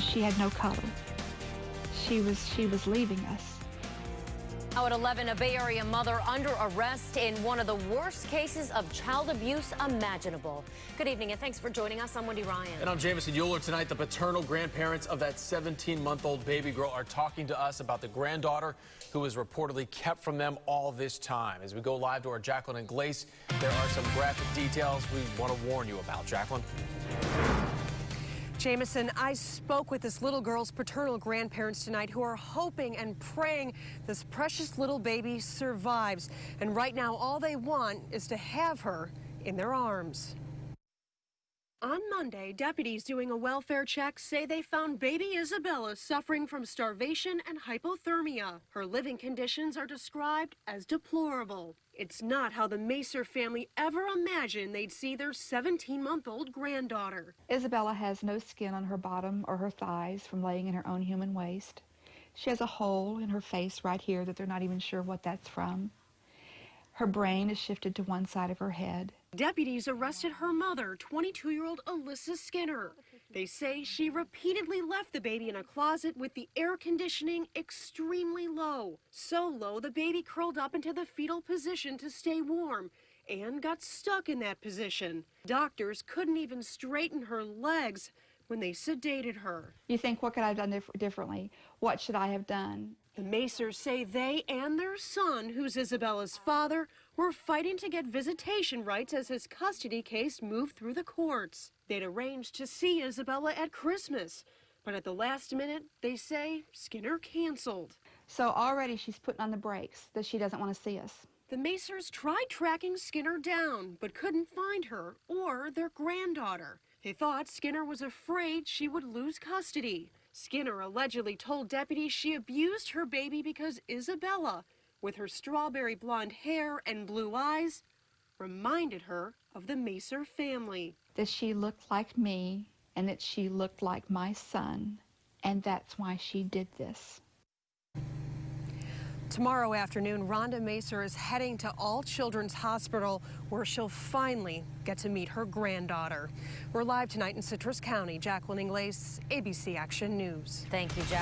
she had no color. She was, she was leaving us. Now at 11, a Bay Area mother under arrest in one of the worst cases of child abuse imaginable. Good evening and thanks for joining us. I'm Wendy Ryan. And I'm Jamison Uhler. Tonight, the paternal grandparents of that 17-month-old baby girl are talking to us about the granddaughter who was reportedly kept from them all this time. As we go live to our Jacqueline Ingles, there are some graphic details we want to warn you about. Jacqueline? Jamison, I spoke with this little girl's paternal grandparents tonight who are hoping and praying this precious little baby survives. And right now, all they want is to have her in their arms. On Monday, deputies doing a welfare check say they found baby Isabella suffering from starvation and hypothermia. Her living conditions are described as deplorable. It's not how the Macer family ever imagined they'd see their 17-month-old granddaughter. Isabella has no skin on her bottom or her thighs from laying in her own human waste. She has a hole in her face right here that they're not even sure what that's from. Her brain is shifted to one side of her head. Deputies arrested her mother, 22-year-old Alyssa Skinner. They say she repeatedly left the baby in a closet with the air conditioning extremely low. So low, the baby curled up into the fetal position to stay warm and got stuck in that position. Doctors couldn't even straighten her legs when they sedated her. You think, what could I have done dif differently? What should I have done? The Macers say they and their son, who's Isabella's father, were fighting to get visitation rights as his custody case moved through the courts. They'd arranged to see Isabella at Christmas, but at the last minute, they say Skinner canceled. So already she's putting on the brakes that she doesn't want to see us. The Macers tried tracking Skinner down, but couldn't find her or their granddaughter. They thought Skinner was afraid she would lose custody. Skinner allegedly told deputies she abused her baby because Isabella, with her strawberry blonde hair and blue eyes, reminded her of the Macer family. That she looked like me and that she looked like my son, and that's why she did this. Tomorrow afternoon, Rhonda Macer is heading to All Children's Hospital where she'll finally get to meet her granddaughter. We're live tonight in Citrus County. Jacqueline Ingles, ABC Action News. Thank you, Jack.